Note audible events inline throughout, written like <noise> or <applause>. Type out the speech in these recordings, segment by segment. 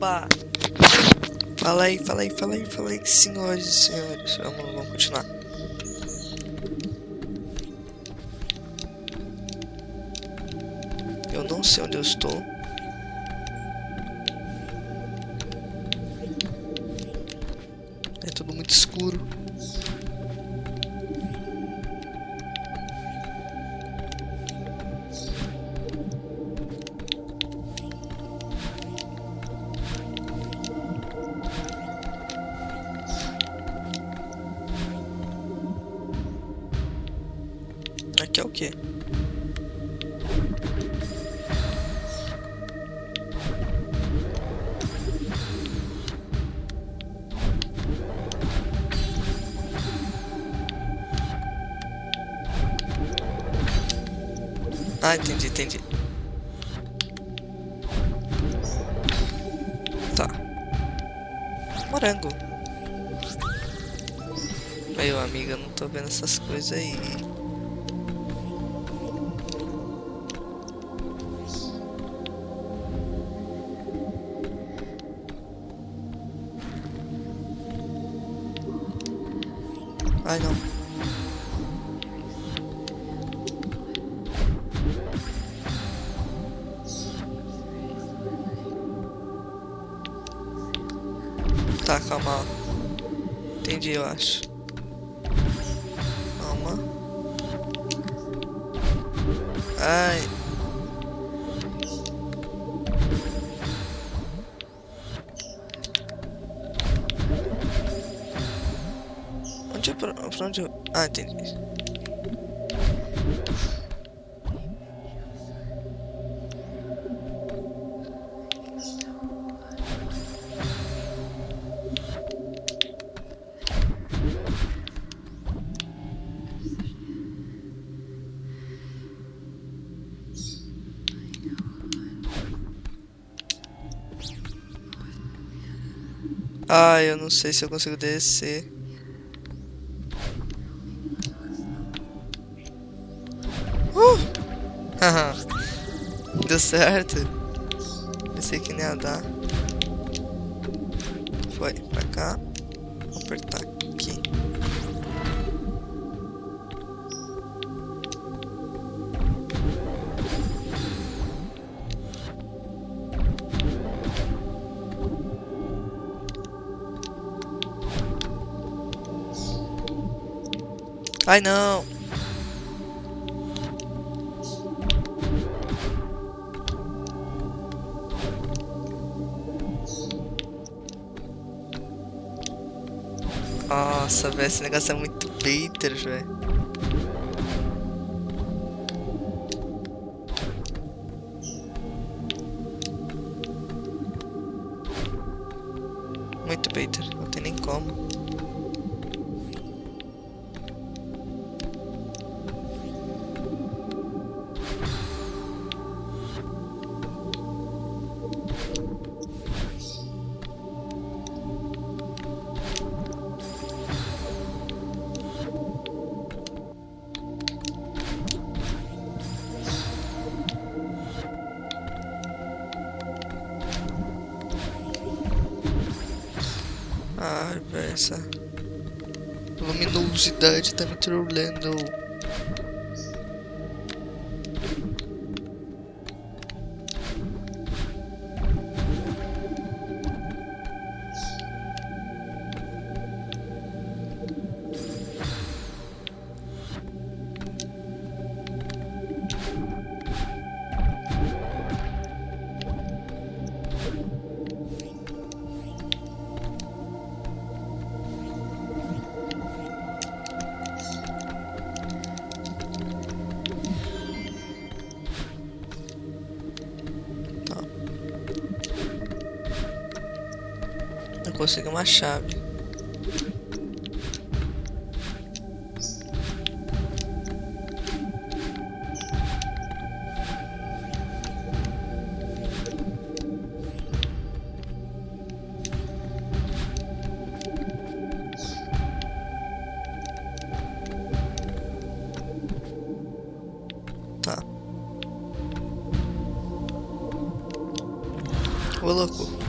Opa! Fala aí, fala aí, fala aí, fala aí, senhores e senhores. Vamos, vamos continuar. Eu não sei onde eu estou. É tudo muito escuro. É o quê? Ah, entendi, entendi. Tá. Morango. Meu amigo, eu não tô vendo essas coisas aí. Ai não. Tá, calma. Entendi, eu acho. Calma. Ai. Pra, pra onde eu... Ah, entendi. Ah, eu não sei se eu consigo descer. Uh! <laughs> Deu certo. Pensei que nem ia dar. Foi, pra cá. Vou apertar aqui. Ai não! Nossa, velho, esse negócio é muito baiter, velho. Muito baiter, não tem nem como. Essa luminosidade tá me trolando. Consegui uma chave. Tá. Ô louco.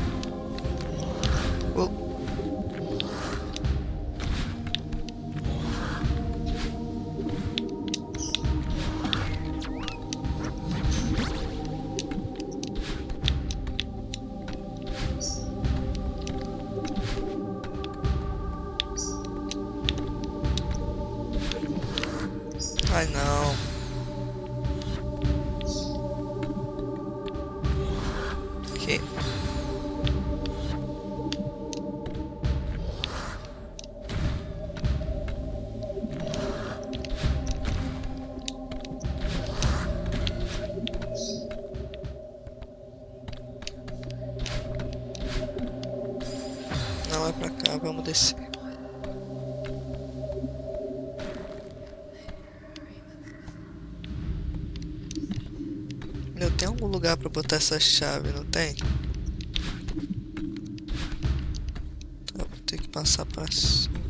Oh. Ai não. Vamos descer. Meu, tem algum lugar pra botar essa chave, não tem? Tá, vou ter que passar pra cima.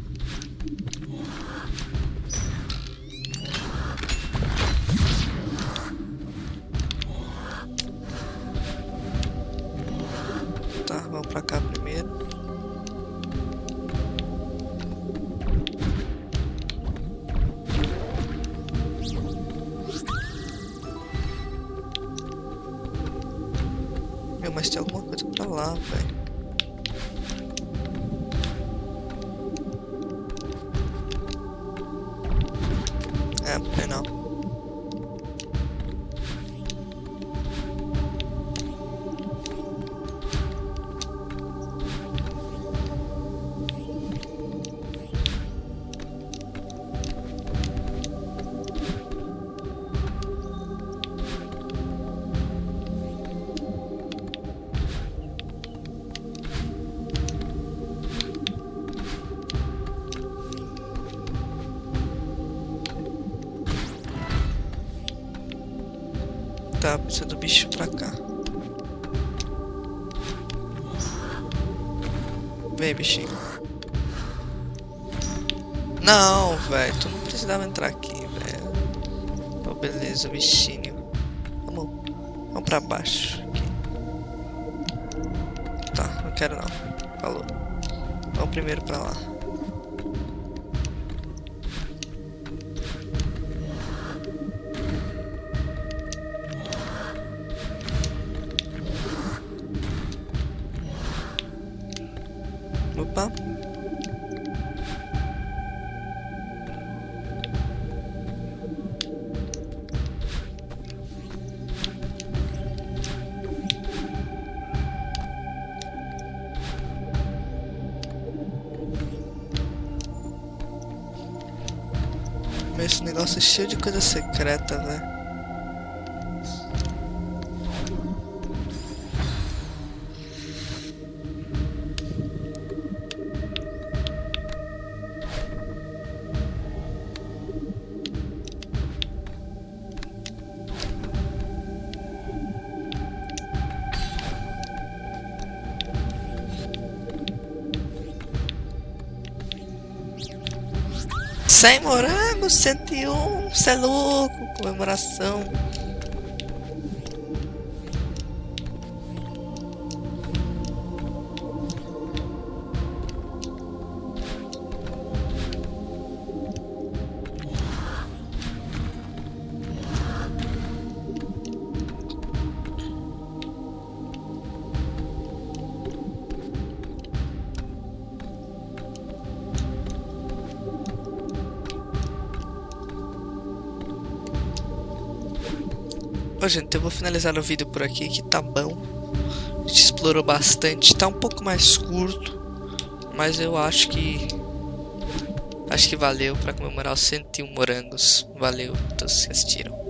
Tá, vamos pra cá mas tem alguma coisa pra lá, velho. É não. Tá, precisa do bicho pra cá. Vem, bichinho. Não, velho. Tu não precisava entrar aqui, velho. Beleza, bichinho. Vamos, vamos pra baixo. Aqui. Tá, não quero não. Falou. Vamos primeiro pra lá. esse negócio é cheio de coisa secreta, né? 100 morangos, 101, cê é louco, comemoração. Bom, gente, eu vou finalizar o vídeo por aqui, que tá bom. A gente explorou bastante, tá um pouco mais curto, mas eu acho que... Acho que valeu pra comemorar os 101 morangos. Valeu, todos que assistiram.